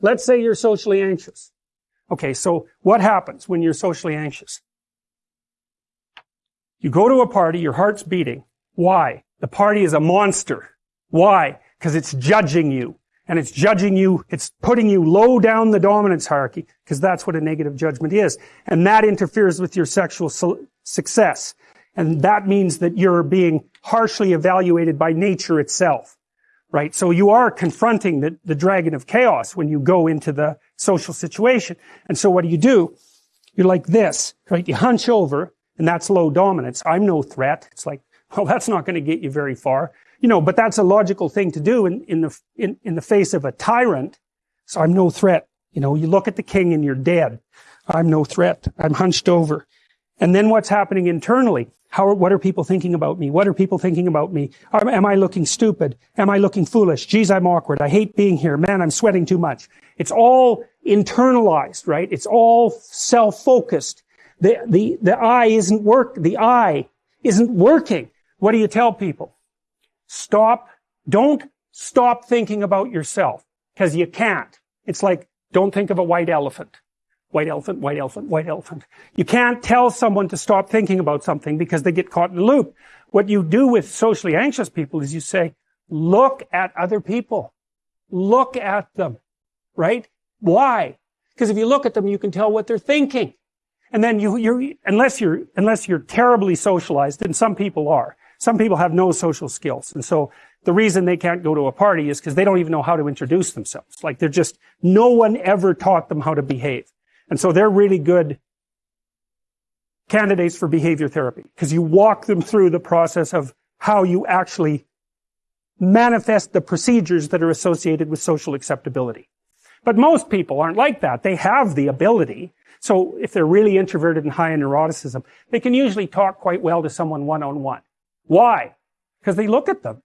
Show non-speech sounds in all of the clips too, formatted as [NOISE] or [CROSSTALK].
let's say you're socially anxious. Okay, so what happens when you're socially anxious? You go to a party, your heart's beating. Why? The party is a monster. Why? Because it's judging you. And it's judging you, it's putting you low down the dominance hierarchy, because that's what a negative judgment is. And that interferes with your sexual su success. And that means that you're being harshly evaluated by nature itself. Right? So you are confronting the, the dragon of chaos when you go into the social situation. And so what do you do? You're like this, right? You hunch over, and that's low dominance. I'm no threat. It's like, [LAUGHS] well, that's not going to get you very far. You know, but that's a logical thing to do in, in the, in, in the face of a tyrant. So I'm no threat. You know, you look at the king and you're dead. I'm no threat. I'm hunched over. And then what's happening internally? How, what are people thinking about me? What are people thinking about me? Am, I looking stupid? Am I looking foolish? Geez, I'm awkward. I hate being here. Man, I'm sweating too much. It's all internalized, right? It's all self-focused. The, the, the eye isn't work, the eye isn't working. What do you tell people? Stop, don't stop thinking about yourself. Cause you can't. It's like, don't think of a white elephant. White elephant, white elephant, white elephant. You can't tell someone to stop thinking about something because they get caught in a loop. What you do with socially anxious people is you say, look at other people. Look at them. Right? Why? Because if you look at them, you can tell what they're thinking. And then you, you're, unless you're, unless you're terribly socialized, and some people are, some people have no social skills. And so the reason they can't go to a party is because they don't even know how to introduce themselves. Like they're just, no one ever taught them how to behave. And so they're really good candidates for behavior therapy because you walk them through the process of how you actually manifest the procedures that are associated with social acceptability. But most people aren't like that. They have the ability. So if they're really introverted and high in neuroticism, they can usually talk quite well to someone one-on-one. Why? Because they look at them.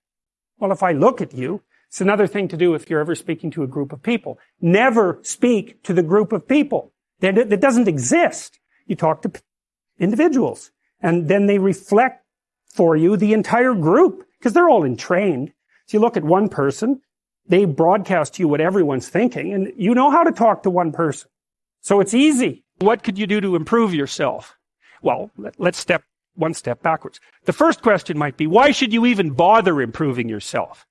Well, if I look at you, it's another thing to do if you're ever speaking to a group of people. Never speak to the group of people. That doesn't exist. You talk to individuals and then they reflect for you the entire group because they're all entrained. So you look at one person, they broadcast to you what everyone's thinking and you know how to talk to one person. So it's easy. What could you do to improve yourself? Well, let's step one step backwards. The first question might be, why should you even bother improving yourself?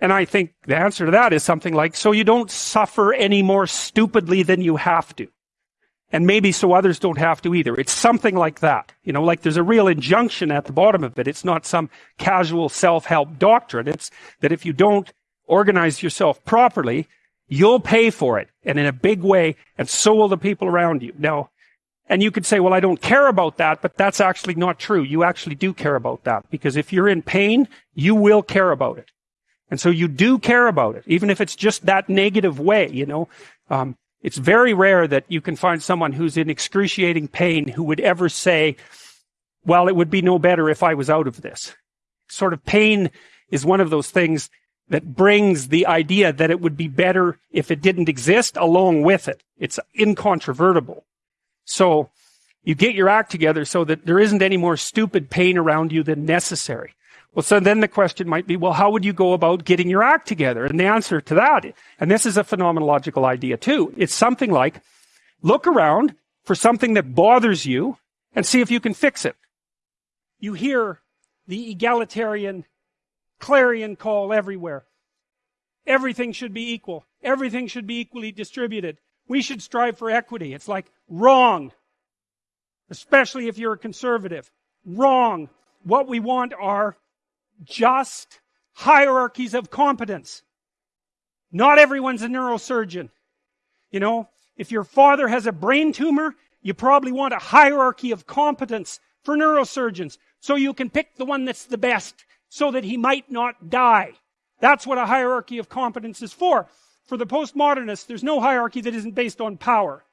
And I think the answer to that is something like, so you don't suffer any more stupidly than you have to. And maybe so others don't have to either. It's something like that. You know, like there's a real injunction at the bottom of it. It's not some casual self-help doctrine. It's that if you don't organize yourself properly, you'll pay for it and in a big way, and so will the people around you. Now, and you could say, well, I don't care about that, but that's actually not true. You actually do care about that because if you're in pain, you will care about it. And so you do care about it, even if it's just that negative way, you know. Um, it's very rare that you can find someone who's in excruciating pain who would ever say, well, it would be no better if I was out of this. Sort of pain is one of those things that brings the idea that it would be better if it didn't exist along with it. It's incontrovertible. So you get your act together so that there isn't any more stupid pain around you than necessary. Well, so then the question might be, well, how would you go about getting your act together? And the answer to that, and this is a phenomenological idea too, it's something like, look around for something that bothers you and see if you can fix it. You hear the egalitarian clarion call everywhere. Everything should be equal. Everything should be equally distributed. We should strive for equity. It's like wrong. Especially if you're a conservative. Wrong. What we want are just hierarchies of competence. Not everyone's a neurosurgeon. You know, if your father has a brain tumor, you probably want a hierarchy of competence for neurosurgeons so you can pick the one that's the best so that he might not die. That's what a hierarchy of competence is for. For the postmodernists, there's no hierarchy that isn't based on power.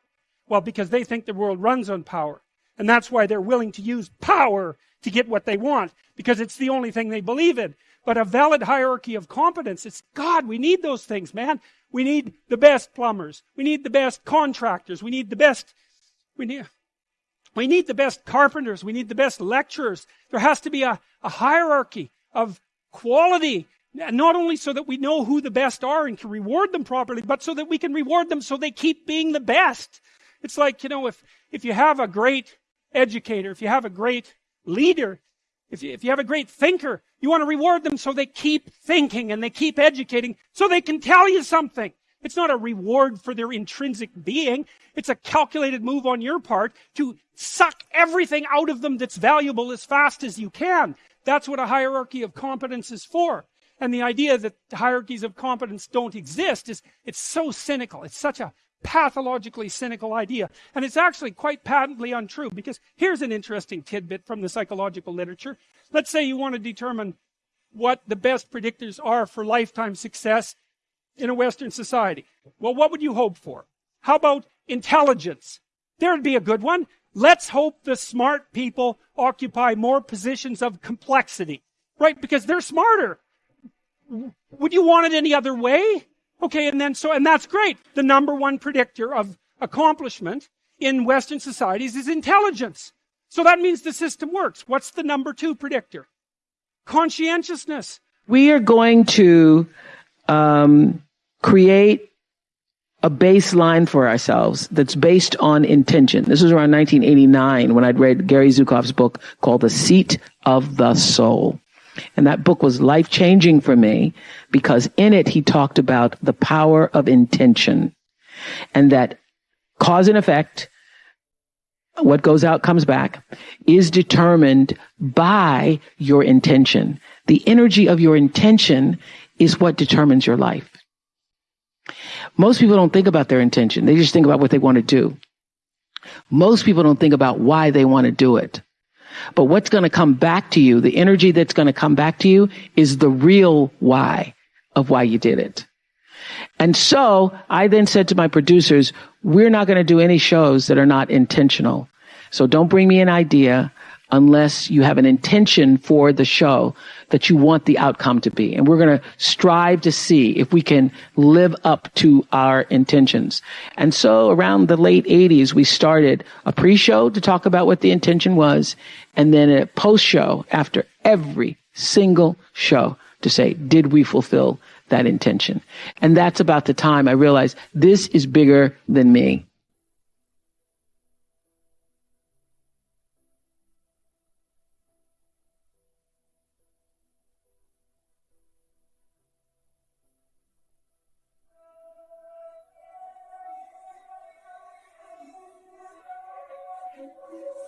Well, because they think the world runs on power. And that's why they're willing to use power to get what they want, because it's the only thing they believe in. But a valid hierarchy of competence, it's God, we need those things, man. We need the best plumbers. We need the best contractors. We need the best, we need, we need the best carpenters. We need the best lecturers. There has to be a, a hierarchy of quality Not only so that we know who the best are and can reward them properly, but so that we can reward them so they keep being the best. It's like, you know, if, if you have a great educator, if you have a great leader, if you, if you have a great thinker, you want to reward them so they keep thinking and they keep educating so they can tell you something. It's not a reward for their intrinsic being. It's a calculated move on your part to suck everything out of them that's valuable as fast as you can. That's what a hierarchy of competence is for. And the idea that hierarchies of competence don't exist is, it's so cynical. It's such a pathologically cynical idea. And it's actually quite patently untrue because here's an interesting tidbit from the psychological literature. Let's say you want to determine what the best predictors are for lifetime success in a Western society. Well, what would you hope for? How about intelligence? There'd be a good one. Let's hope the smart people occupy more positions of complexity, right? Because they're smarter. Would you want it any other way? Okay, and then so, and that's great. The number one predictor of accomplishment in Western societies is intelligence. So that means the system works. What's the number two predictor? Conscientiousness. We are going to um, create a baseline for ourselves that's based on intention. This was around 1989 when I'd read Gary Zukav's book called The Seat of the Soul. And that book was life changing for me because in it he talked about the power of intention and that cause and effect, what goes out comes back, is determined by your intention. The energy of your intention is what determines your life. Most people don't think about their intention. They just think about what they want to do. Most people don't think about why they want to do it. But what's going to come back to you, the energy that's going to come back to you is the real why of why you did it. And so I then said to my producers, we're not going to do any shows that are not intentional. So don't bring me an idea unless you have an intention for the show that you want the outcome to be. And we're going to strive to see if we can live up to our intentions. And so around the late 80s, we started a pre-show to talk about what the intention was and then a post-show after every single show to say, did we fulfill that intention? And that's about the time I realized this is bigger than me. Okay.